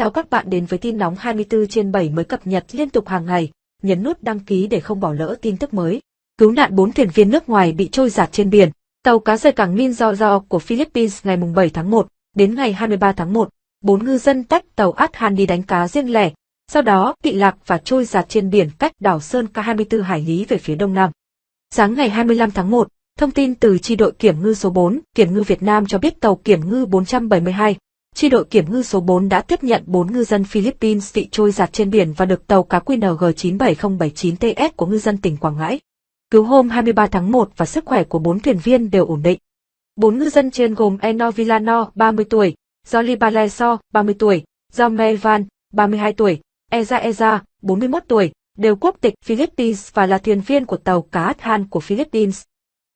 Chào các bạn đến với tin nóng 24 trên 7 mới cập nhật liên tục hàng ngày. Nhấn nút đăng ký để không bỏ lỡ tin tức mới. Cứu nạn 4 thuyền viên nước ngoài bị trôi giạt trên biển. Tàu cá rời cảng Minzo của Philippines ngày 7 tháng 1 đến ngày 23 tháng 1. Bốn ngư dân tách tàu Athan đi đánh cá riêng lẻ, sau đó bị lạc và trôi giạt trên biển cách đảo Sơn Ca 24 hải lý về phía đông nam. Sáng ngày 25 tháng 1, thông tin từ chi đội kiểm ngư số 4, Kiểm ngư Việt Nam cho biết tàu kiểm ngư 472, chi đội kiểm ngư số 4 đã tiếp nhận 4 ngư dân Philippines bị trôi giạt trên biển và được tàu cá QNG 97079TS của ngư dân tỉnh Quảng Ngãi. Cứu hôm 23 tháng 1 và sức khỏe của 4 thuyền viên đều ổn định. 4 ngư dân trên gồm Eno Villano, 30 tuổi, Jolly Baleso, 30 tuổi, Jome Van, 32 tuổi, Eza Eza, 41 tuổi, đều quốc tịch Philippines và là thuyền viên của tàu cá Than của Philippines.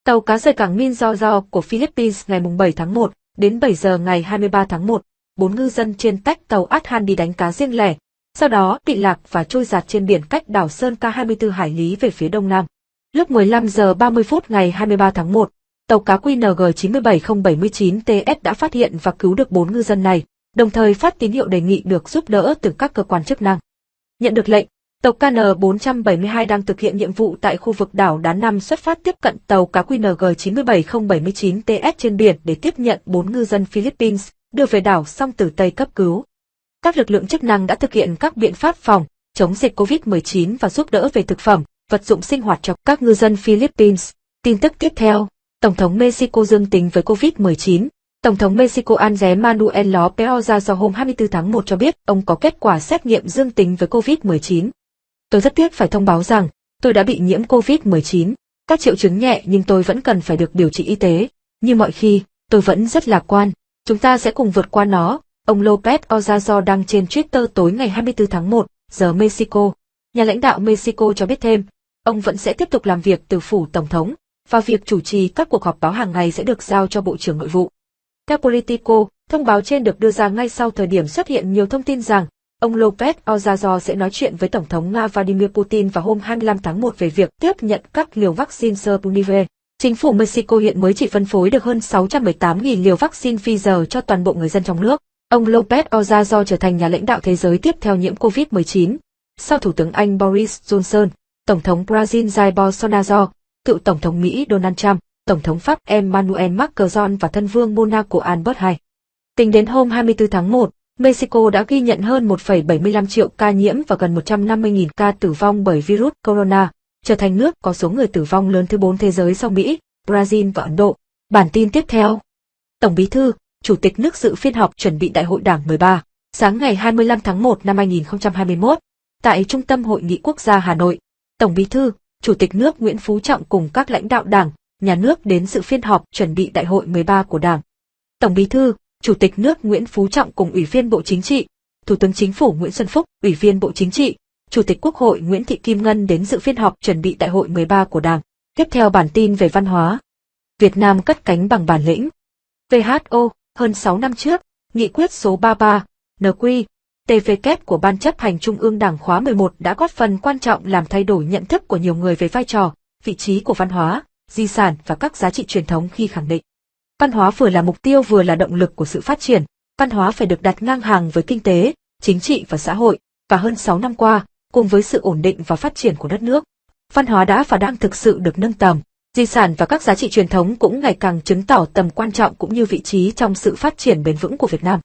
Tàu cá rời cảng Minzo của Philippines ngày 7 tháng 1, đến 7 giờ ngày 23 tháng 1, bốn ngư dân trên tách tàu Athan đi đánh cá riêng lẻ, sau đó bị lạc và trôi giạt trên biển cách đảo Sơn Ca 24 hải lý về phía đông nam. Lúc 15 giờ 30 phút ngày 23 tháng 1, tàu cá QNG 97079TS đã phát hiện và cứu được bốn ngư dân này, đồng thời phát tín hiệu đề nghị được giúp đỡ từ các cơ quan chức năng. Nhận được lệnh, tàu KN472 đang thực hiện nhiệm vụ tại khu vực đảo Đá Năm xuất phát tiếp cận tàu cá QNG 97079TS trên biển để tiếp nhận bốn ngư dân Philippines, đưa về đảo song tử Tây cấp cứu. Các lực lượng chức năng đã thực hiện các biện pháp phòng, chống dịch COVID-19 và giúp đỡ về thực phẩm, vật dụng sinh hoạt cho các ngư dân Philippines. Tin tức tiếp theo, Tổng thống Mexico dương tính với COVID-19. Tổng thống Mexico Andrés Manuel López Obrador hôm 24 tháng 1 cho biết ông có kết quả xét nghiệm dương tính với COVID-19. Tôi rất tiếc phải thông báo rằng, tôi đã bị nhiễm COVID-19. Các triệu chứng nhẹ nhưng tôi vẫn cần phải được điều trị y tế. Như mọi khi, tôi vẫn rất lạc quan. Chúng ta sẽ cùng vượt qua nó, ông Lopez Obrador đăng trên Twitter tối ngày 24 tháng 1, giờ Mexico. Nhà lãnh đạo Mexico cho biết thêm, ông vẫn sẽ tiếp tục làm việc từ phủ Tổng thống, và việc chủ trì các cuộc họp báo hàng ngày sẽ được giao cho Bộ trưởng Nội vụ. Theo Politico, thông báo trên được đưa ra ngay sau thời điểm xuất hiện nhiều thông tin rằng ông Lopez Obrador sẽ nói chuyện với Tổng thống Nga Vladimir Putin vào hôm 25 tháng 1 về việc tiếp nhận các liều vaccine Sputnik V. Chính phủ Mexico hiện mới chỉ phân phối được hơn 618.000 liều vaccine Pfizer cho toàn bộ người dân trong nước. Ông Lopez Obrador trở thành nhà lãnh đạo thế giới tiếp theo nhiễm COVID-19. Sau Thủ tướng Anh Boris Johnson, Tổng thống Brazil Jair Bolsonaro, cựu Tổng thống Mỹ Donald Trump, Tổng thống Pháp Emmanuel Macron và thân vương Monaco Albert II. Tính đến hôm 24 tháng 1, Mexico đã ghi nhận hơn 1,75 triệu ca nhiễm và gần 150.000 ca tử vong bởi virus corona, trở thành nước có số người tử vong lớn thứ 4 thế giới sau Mỹ, Brazil và Ấn Độ. Bản tin tiếp theo. Tổng Bí thư, Chủ tịch nước dự phiên họp chuẩn bị Đại hội Đảng 13, sáng ngày 25 tháng 1 năm 2021, tại Trung tâm Hội nghị Quốc gia Hà Nội. Tổng Bí thư, Chủ tịch nước Nguyễn Phú Trọng cùng các lãnh đạo Đảng, Nhà nước đến dự phiên họp chuẩn bị Đại hội 13 của Đảng. Tổng Bí thư, Chủ tịch nước Nguyễn Phú Trọng cùng Ủy viên Bộ Chính trị, Thủ tướng Chính phủ Nguyễn Xuân Phúc, Ủy viên Bộ Chính trị, Chủ tịch Quốc hội Nguyễn Thị Kim Ngân đến dự phiên họp chuẩn bị Đại hội 13 của Đảng. Tiếp theo bản tin về văn hóa. Việt Nam cất cánh bằng bản lĩnh. WHO, hơn 6 năm trước, nghị quyết số 33, NQ, TVK của Ban chấp hành Trung ương Đảng khóa 11 đã góp phần quan trọng làm thay đổi nhận thức của nhiều người về vai trò, vị trí của văn hóa, di sản và các giá trị truyền thống khi khẳng định. Văn hóa vừa là mục tiêu vừa là động lực của sự phát triển, văn hóa phải được đặt ngang hàng với kinh tế, chính trị và xã hội, và hơn 6 năm qua, cùng với sự ổn định và phát triển của đất nước, văn hóa đã và đang thực sự được nâng tầm. Di sản và các giá trị truyền thống cũng ngày càng chứng tỏ tầm quan trọng cũng như vị trí trong sự phát triển bền vững của Việt Nam.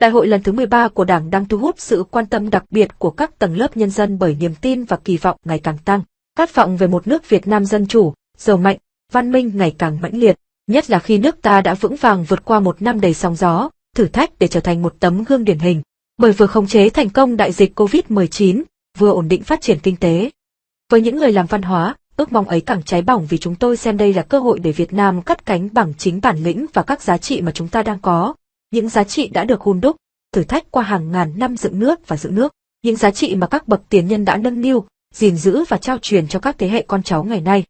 Đại hội lần thứ 13 của Đảng đang thu hút sự quan tâm đặc biệt của các tầng lớp nhân dân bởi niềm tin và kỳ vọng ngày càng tăng. Khát vọng về một nước Việt Nam dân chủ, giàu mạnh, văn minh ngày càng mãnh liệt, nhất là khi nước ta đã vững vàng vượt qua một năm đầy sóng gió, thử thách để trở thành một tấm gương điển hình, bởi vừa khống chế thành công đại dịch COVID-19, vừa ổn định phát triển kinh tế. Với những người làm văn hóa, ước mong ấy càng cháy bỏng vì chúng tôi xem đây là cơ hội để Việt Nam cắt cánh bằng chính bản lĩnh và các giá trị mà chúng ta đang có. Những giá trị đã được hun đúc, thử thách qua hàng ngàn năm dựng nước và giữ nước. Những giá trị mà các bậc tiền nhân đã nâng niu, gìn giữ và trao truyền cho các thế hệ con cháu ngày nay.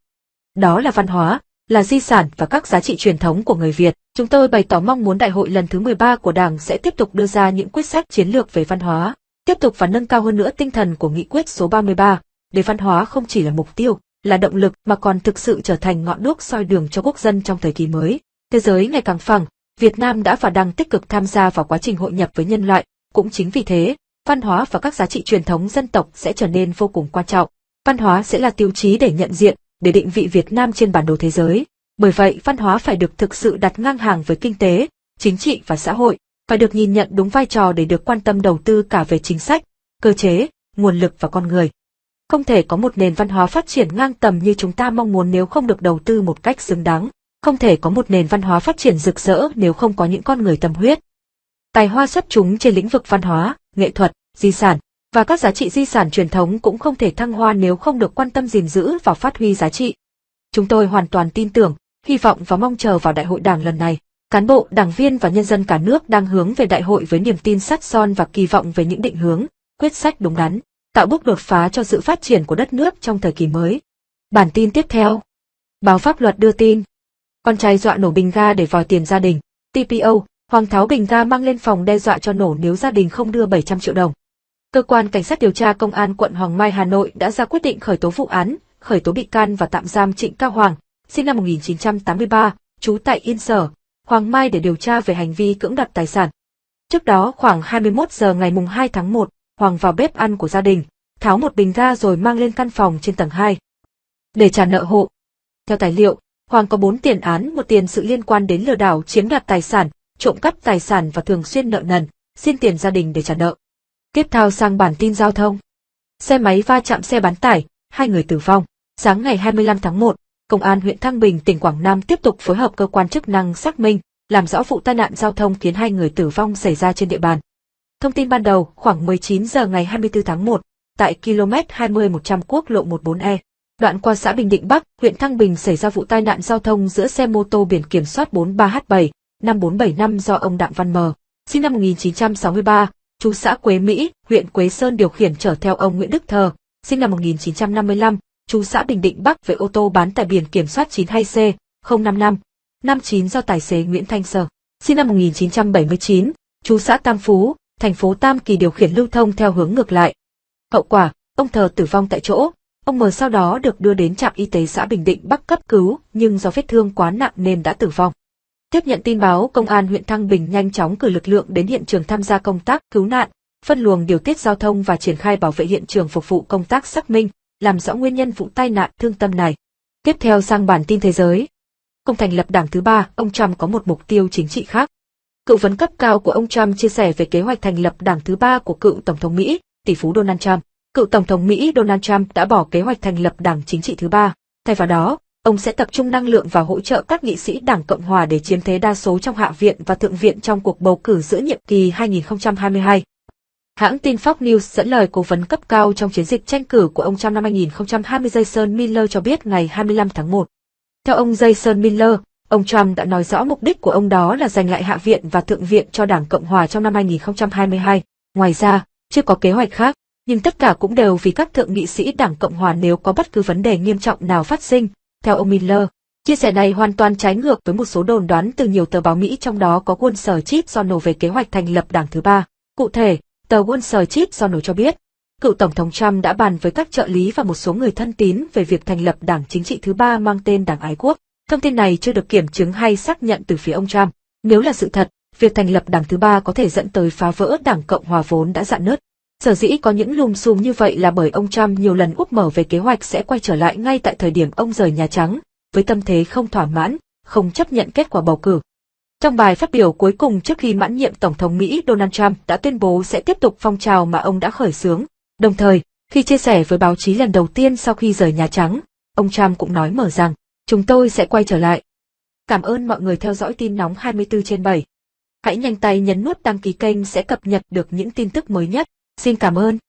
Đó là văn hóa, là di sản và các giá trị truyền thống của người Việt. Chúng tôi bày tỏ mong muốn đại hội lần thứ 13 của Đảng sẽ tiếp tục đưa ra những quyết sách chiến lược về văn hóa, tiếp tục và nâng cao hơn nữa tinh thần của nghị quyết số 33, để văn hóa không chỉ là mục tiêu, là động lực mà còn thực sự trở thành ngọn đuốc soi đường cho quốc dân trong thời kỳ mới. Thế giới ngày càng phẳng, Việt Nam đã và đang tích cực tham gia vào quá trình hội nhập với nhân loại, Cũng chính vì thế, văn hóa và các giá trị truyền thống dân tộc sẽ trở nên vô cùng quan trọng. Văn hóa sẽ là tiêu chí để nhận diện, để định vị Việt Nam trên bản đồ thế giới. Bởi vậy, văn hóa phải được thực sự đặt ngang hàng với kinh tế, chính trị và xã hội, phải được nhìn nhận đúng vai trò để được quan tâm đầu tư cả về chính sách, cơ chế, nguồn lực và con người. Không thể có một nền văn hóa phát triển ngang tầm như chúng ta mong muốn nếu không được đầu tư một cách xứng đáng. Không thể có một nền văn hóa phát triển rực rỡ nếu không có những con người tâm huyết. Tài hoa xuất chúng trên lĩnh vực văn hóa, nghệ thuật, di sản, và các giá trị di sản truyền thống cũng không thể thăng hoa nếu không được quan tâm gìn giữ và phát huy giá trị. Chúng tôi hoàn toàn tin tưởng, hy vọng và mong chờ vào đại hội đảng lần này. Cán bộ, đảng viên và nhân dân cả nước đang hướng về đại hội với niềm tin sắt son và kỳ vọng về những định hướng, quyết sách đúng đắn, tạo bước đột phá cho sự phát triển của đất nước trong thời kỳ mới. Bản tin tiếp theo. Báo pháp luật đưa tin. Con trai dọa nổ bình ga để vòi tiền gia đình. TPO, Hoàng Tháo bình ga mang lên phòng đe dọa cho nổ nếu gia đình không đưa 700 triệu đồng. Cơ quan Cảnh sát điều tra Công an quận Hoàng Mai Hà Nội đã ra quyết định khởi tố vụ án, khởi tố bị can và tạm giam Trịnh Cao Hoàng, sinh năm 1983, trú tại Yên Sở, Hoàng Mai để điều tra về hành vi cưỡng đoạt tài sản. Trước đó khoảng 21 giờ ngày mùng 2 tháng 1, Hoàng vào bếp ăn của gia đình, tháo một bình ga rồi mang lên căn phòng trên tầng 2. Để trả nợ hộ. Theo tài liệu, Hoàng có 4 tiền án, một tiền sự liên quan đến lừa đảo chiếm đoạt tài sản, trộm cắp tài sản và thường xuyên nợ nần, xin tiền gia đình để trả nợ. Tiếp theo sang bản tin giao thông. Xe máy va chạm xe bán tải, hai người tử vong. Sáng ngày 25 tháng 1, Công an huyện Thăng Bình, tỉnh Quảng Nam tiếp tục phối hợp cơ quan chức năng xác minh, làm rõ vụ tai nạn giao thông khiến hai người tử vong xảy ra trên địa bàn. Thông tin ban đầu, khoảng 19 giờ ngày 24 tháng 1, tại km 20-100 quốc lộ 14E, đoạn qua xã Bình Định Bắc, huyện Thăng Bình xảy ra vụ tai nạn giao thông giữa xe mô tô biển kiểm soát 43H7, 5475 do ông Đặng Văn Mờ, sinh năm 1963, chú xã Quế Mỹ, huyện Quế Sơn điều khiển chở theo ông Nguyễn Đức Thờ, sinh năm 1955, chú xã Bình Định Bắc về ô tô bán tải biển kiểm soát 92C 055 59 do tài xế Nguyễn Thanh Sở, sinh năm 1979, chú xã Tam Phú, thành phố Tam Kỳ điều khiển lưu thông theo hướng ngược lại. Hậu quả, ông Thờ tử vong tại chỗ, ông M sau đó được đưa đến trạm y tế xã Bình Định Bắc cấp cứu, nhưng do vết thương quá nặng nên đã tử vong. Tiếp nhận tin báo, công an huyện Thăng Bình nhanh chóng cử lực lượng đến hiện trường tham gia công tác cứu nạn, phân luồng điều tiết giao thông và triển khai bảo vệ hiện trường phục vụ công tác xác minh, làm rõ nguyên nhân vụ tai nạn thương tâm này. Tiếp theo sang bản tin thế giới. Công thành lập đảng thứ ba, ông Trump có một mục tiêu chính trị khác. Cựu vấn cấp cao của ông Trump chia sẻ về kế hoạch thành lập đảng thứ ba của cựu Tổng thống Mỹ, tỷ phú Donald Trump. Cựu Tổng thống Mỹ Donald Trump đã bỏ kế hoạch thành lập đảng chính trị thứ ba. Thay vào đó, ông sẽ tập trung năng lượng vào hỗ trợ các nghị sĩ Đảng Cộng hòa để chiếm thế đa số trong Hạ viện và Thượng viện trong cuộc bầu cử giữa nhiệm kỳ 2022. Hãng tin Fox News dẫn lời cố vấn cấp cao trong chiến dịch tranh cử của ông Trump năm 2020 Jason Miller cho biết ngày 25 tháng 1. Theo ông Jason Miller, ông Trump đã nói rõ mục đích của ông đó là giành lại Hạ viện và Thượng viện cho Đảng Cộng hòa trong năm 2022. Ngoài ra, chưa có kế hoạch khác, nhưng tất cả cũng đều vì các thượng nghị sĩ Đảng Cộng hòa nếu có bất cứ vấn đề nghiêm trọng nào phát sinh, theo ông Miller. Chia sẻ này hoàn toàn trái ngược với một số đồn đoán từ nhiều tờ báo Mỹ trong đó có Wall Street Journal về kế hoạch thành lập đảng thứ ba. Cụ thể, tờ Wall Street Journal cho biết, cựu Tổng thống Trump đã bàn với các trợ lý và một số người thân tín về việc thành lập đảng chính trị thứ ba mang tên Đảng Ái Quốc. Thông tin này chưa được kiểm chứng hay xác nhận từ phía ông Trump. Nếu là sự thật, việc thành lập đảng thứ ba có thể dẫn tới phá vỡ đảng Cộng hòa vốn đã dạn nứt. Sở dĩ có những lùm xùm như vậy là bởi ông Trump nhiều lần úp mở về kế hoạch sẽ quay trở lại ngay tại thời điểm ông rời Nhà Trắng, với tâm thế không thỏa mãn, không chấp nhận kết quả bầu cử. Trong bài phát biểu cuối cùng trước khi mãn nhiệm Tổng thống Mỹ Donald Trump đã tuyên bố sẽ tiếp tục phong trào mà ông đã khởi xướng. Đồng thời, khi chia sẻ với báo chí lần đầu tiên sau khi rời Nhà Trắng, ông Trump cũng nói mở rằng, chúng tôi sẽ quay trở lại. Cảm ơn mọi người theo dõi tin nóng 24 trên 7. Hãy nhanh tay nhấn nút đăng ký kênh sẽ cập nhật được những tin tức mới nhất. Xin cảm ơn.